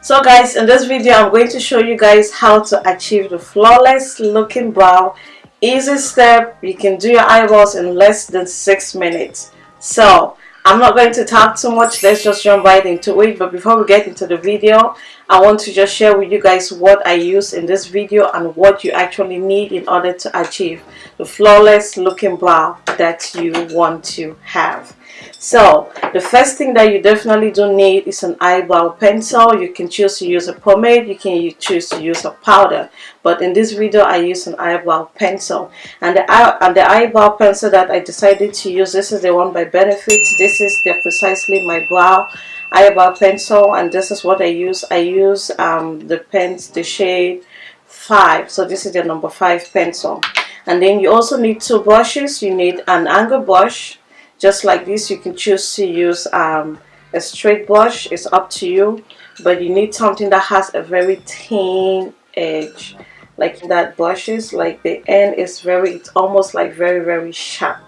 so guys in this video i'm going to show you guys how to achieve the flawless looking brow. Easy step. You can do your eyebrows in less than six minutes. So i'm not going to talk too much. Let's just jump right into it. But before we get into the video i want to just share with you guys what i use in this video and what you actually need in order to achieve the flawless looking brow that you want to have. So the first thing that you definitely do need is an eyebrow pencil. You can choose to use a pomade you can choose to use a powder. But in this video I use an eyebrow pencil. And the, and the eyebrow pencil that I decided to use this is the one by Benefit. This is the precisely my brow eyebrow pencil and this is what I use. I use um, the pens the shade 5 so this is the number 5 pencil. And then you also need two brushes. You need an angle brush. Just like this you can choose to use um, a straight brush. It's up to you. But you need something that has a very thin edge like that brushes like the end is very it's almost like very very sharp.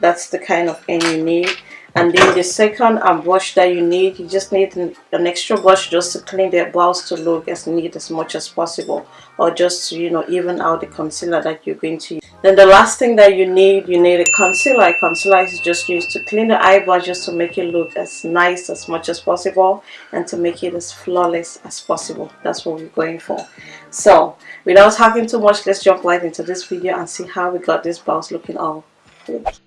That's the kind of end you need and then the second um, brush that you need you just need an, an, extra brush just to clean the brows to look as neat as much as possible. Or just to, you know even out the concealer that you're going to use. Then the last thing that you need you need a concealer. A concealer is just used to clean the eyebrow just to make it look as nice as much as possible and to make it as flawless as possible. That's what we're going for. So without talking too much let's jump right into this video and see how we got this brows looking all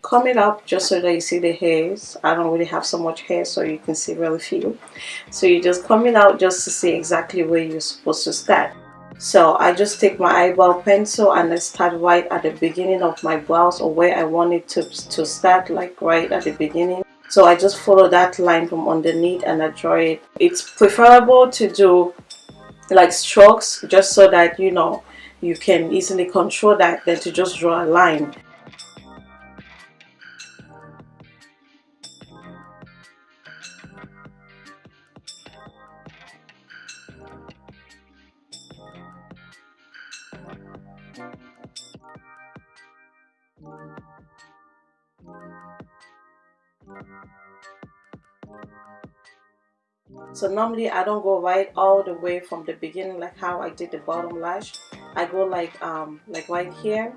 comb it up just so that you see the hairs. I don't really have so much hair so you can see really few. So you just comb it out just to see exactly where you're supposed to start. So I just take my eyebrow pencil and I start right at the beginning of my brows or where I want it to, to start like right at the beginning. So I just follow that line from underneath and I draw it. It's preferable to do like strokes just so that you know you can easily control that than to just draw a line so normally I don't go right all the way from the beginning like how I did the bottom lash. I go like um like right here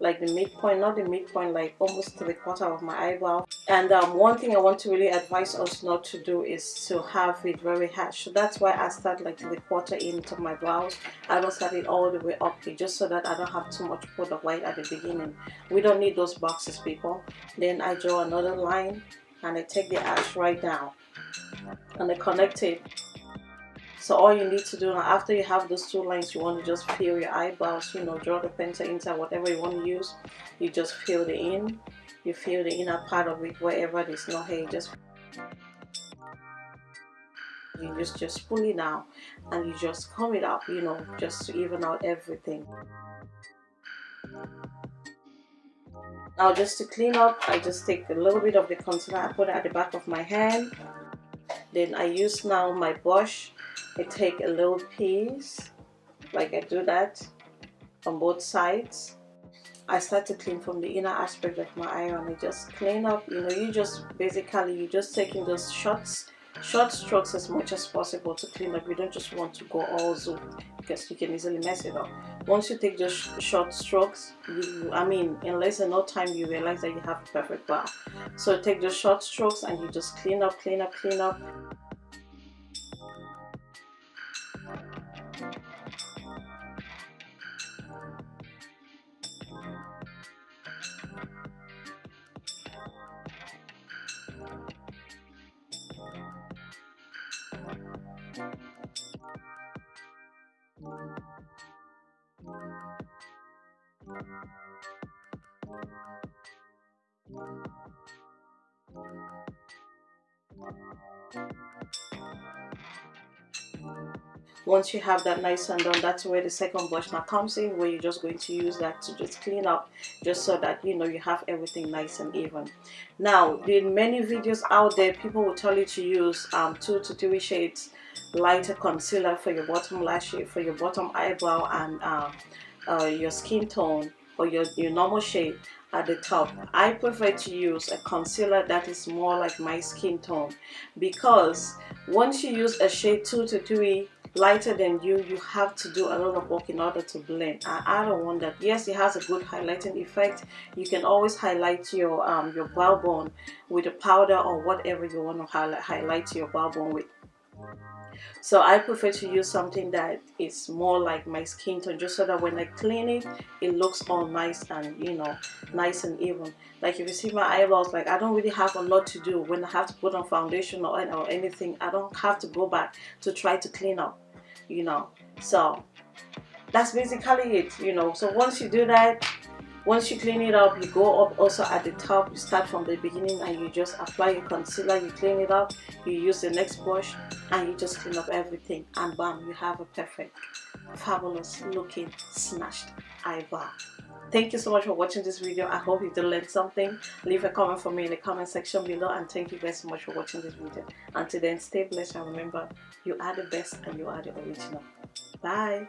like the midpoint not the midpoint like almost the quarter of my eyebrow. And um, one thing I want to really advise us not to do is to have it very harsh. So that's why I start like the quarter into my brows. I don't start it all the way up here just so that I don't have too much product right at the beginning. We don't need those boxes people. Then I draw another line and I take the ash right down and I connect it. So all you need to do now after you have those two lines you want to just fill your eyebrows you know draw the pencil inside whatever you want to use. You just fill the in. You fill the inner part of it wherever there's no hair just you just just pull it down and you just comb it up you know just to even out everything now just to clean up I just take a little bit of the concealer I put it at the back of my hand. Then I use now my brush. I take a little piece like I do that on both sides. I start to clean from the inner aspect of my eye and I just clean up. You know you just basically you're just taking those shots short strokes as much as possible to clean up. You don't just want to go all zoom because you can easily mess it up once you take just short strokes you i mean in less than no time you realize that you have a perfect brow so take the short strokes and you just clean up clean up clean up once you have that nice and done that's where the second brush now comes in where you're just going to use that to just clean up just so that you know you have everything nice and even. Now in many videos out there people will tell you to use um, two to three shades lighter concealer for your bottom lash for your bottom eyebrow and uh, uh, your skin tone or your, your normal shade at the top I prefer to use a concealer that is more like my skin tone because once you use a shade 2 to 3 lighter than you you have to do a lot of work in order to blend. I, I don't want that. Yes it has a good highlighting effect. You can always highlight your um your brow bone with a powder or whatever you want to highlight, highlight your brow bone with so I prefer to use something that is more like my skin tone just so that when I clean it it looks all nice and you know nice and even. Like if you see my eyeballs like I don't really have a lot to do. When I have to put on foundation or, or anything I don't have to go back to try to clean up you know. So that's basically it you know. So once you do that once you clean it up you go up also at the top. You start from the beginning and you just apply your concealer you clean it up you use the next brush and you just clean up everything and bam you have a perfect fabulous looking snatched eyebrow. Thank you so much for watching this video. I hope you did learn something. Leave a comment for me in the comment section below and thank you guys so much for watching this video. Until then stay blessed and remember you are the best and you are the original. Bye